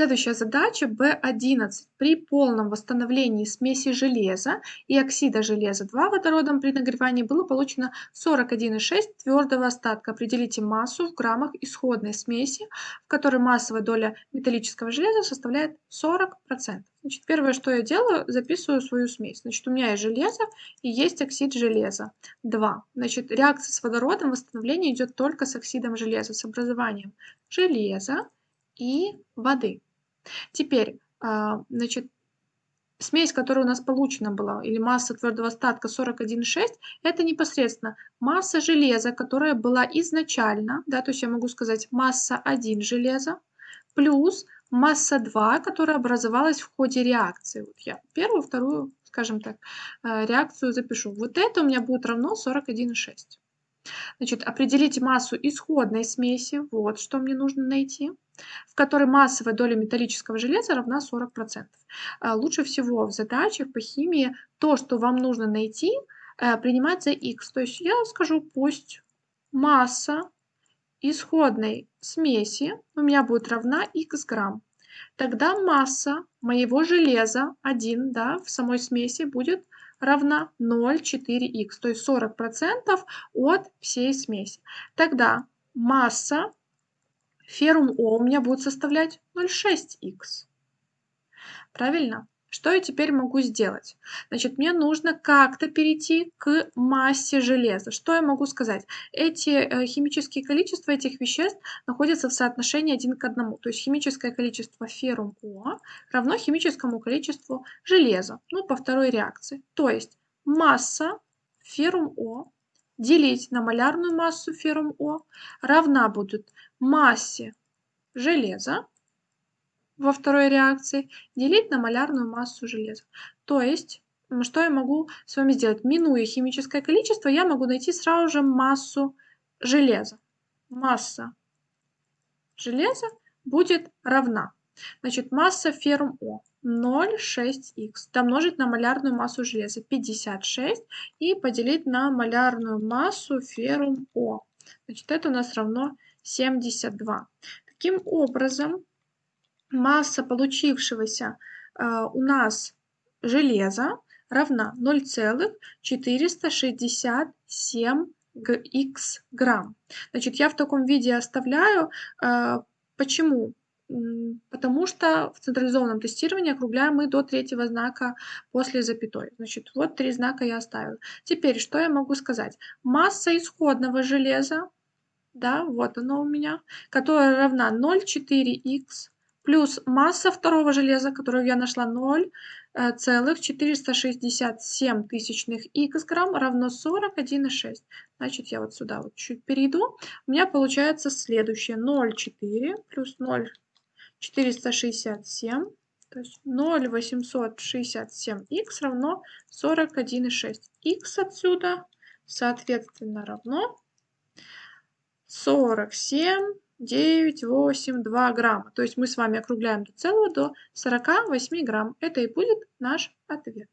Следующая задача B11. При полном восстановлении смеси железа и оксида железа 2 водородом при нагревании было получено 41,6 твердого остатка. Определите массу в граммах исходной смеси, в которой массовая доля металлического железа составляет 40%. Значит, первое, что я делаю, записываю свою смесь. Значит, у меня есть железо и есть оксид железа. 2. Значит, реакция с водородом восстановление идет только с оксидом железа, с образованием железа и воды. Теперь, а, значит, смесь, которая у нас получена была, или масса твердого остатка 41,6, это непосредственно масса железа, которая была изначально, да, то есть я могу сказать масса 1 железа, плюс масса 2, которая образовалась в ходе реакции. Вот я первую, вторую, скажем так, э, реакцию запишу. Вот это у меня будет равно 41,6. Значит, определите массу исходной смеси, вот что мне нужно найти в которой массовая доля металлического железа равна 40%. А, лучше всего в задачах по химии то, что вам нужно найти, э, принимать за x. То есть я скажу, пусть масса исходной смеси у меня будет равна x грамм. Тогда масса моего железа 1 да, в самой смеси будет равна 0,4х, то есть 40% от всей смеси. Тогда масса Феррум О у меня будет составлять 0,6х. Правильно? Что я теперь могу сделать? Значит, мне нужно как-то перейти к массе железа. Что я могу сказать? Эти э, химические количества этих веществ находятся в соотношении один к одному. То есть химическое количество феррум О равно химическому количеству железа. Ну, по второй реакции. То есть масса феррум О делить на малярную массу феррум О равна будет массе железа во второй реакции делить на малярную массу железа. То есть, что я могу с вами сделать? Минуя химическое количество, я могу найти сразу же массу железа. Масса железа будет равна. Значит, масса феррум О 0,6х домножить на малярную массу железа 56 и поделить на малярную массу феррум О. Значит, это у нас равно 72. Таким образом, масса получившегося э, у нас железа равна 0,467 х грамм. Значит, я в таком виде оставляю. Э, почему? Потому что в централизованном тестировании округляем мы до третьего знака после запятой. Значит, вот три знака я оставила. Теперь, что я могу сказать? Масса исходного железа да, вот оно у меня, которая равна 0,4х плюс масса второго железа, которую я нашла 0,467 тысячных х грамм равно 41,6. Значит, я вот сюда вот чуть перейду. У меня получается следующее. 0,4 плюс 0,467, то есть 0,867 х равно 41,6. х отсюда, соответственно, равно 47, 9, 8, 2 грамма. То есть мы с вами округляем до целого до 48 грамм. Это и будет наш ответ.